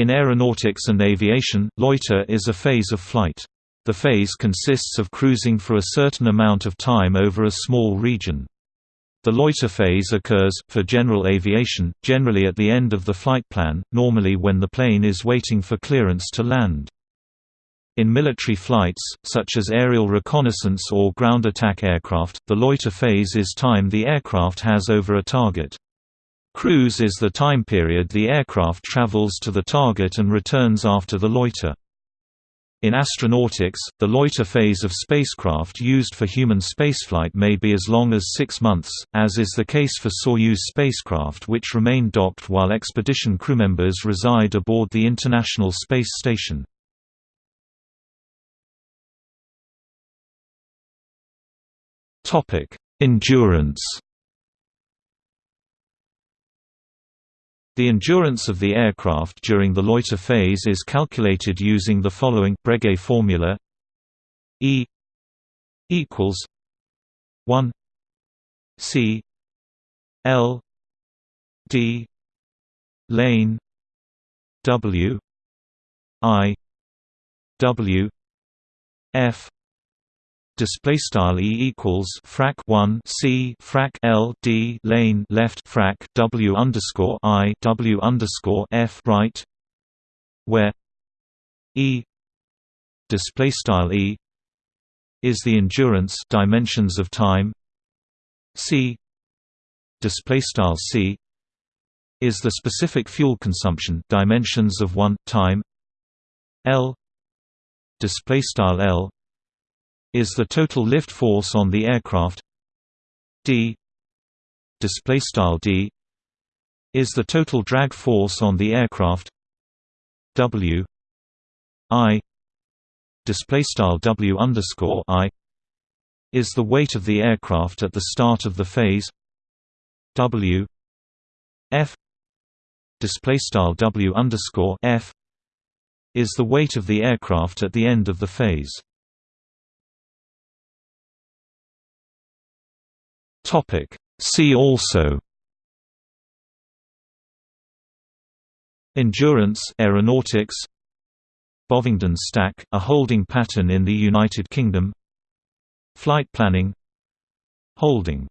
In aeronautics and aviation, loiter is a phase of flight. The phase consists of cruising for a certain amount of time over a small region. The loiter phase occurs, for general aviation, generally at the end of the flight plan, normally when the plane is waiting for clearance to land. In military flights, such as aerial reconnaissance or ground attack aircraft, the loiter phase is time the aircraft has over a target. Cruise is the time period the aircraft travels to the target and returns after the loiter. In astronautics, the loiter phase of spacecraft used for human spaceflight may be as long as six months, as is the case for Soyuz spacecraft which remain docked while expedition crewmembers reside aboard the International Space Station. Endurance The endurance of the aircraft during the loiter phase is calculated using the following Breguet formula: E equals 1 C L D lane W I W F display style e equals frac 1 c frac l d lane left frac w underscore i w underscore f right where e display style e is the endurance dimensions of time c display style c is the specific fuel consumption dimensions of 1 time l display style l is the total lift force on the aircraft. D. Display style d. Is the total drag force on the aircraft. W. I. Display style w underscore i. Is the weight of the aircraft at the start of the phase. W. F. Display style w underscore f. Is the weight of the aircraft at the end of the phase Topic. See also Endurance aeronautics Bovingdon stack, a holding pattern in the United Kingdom Flight planning Holding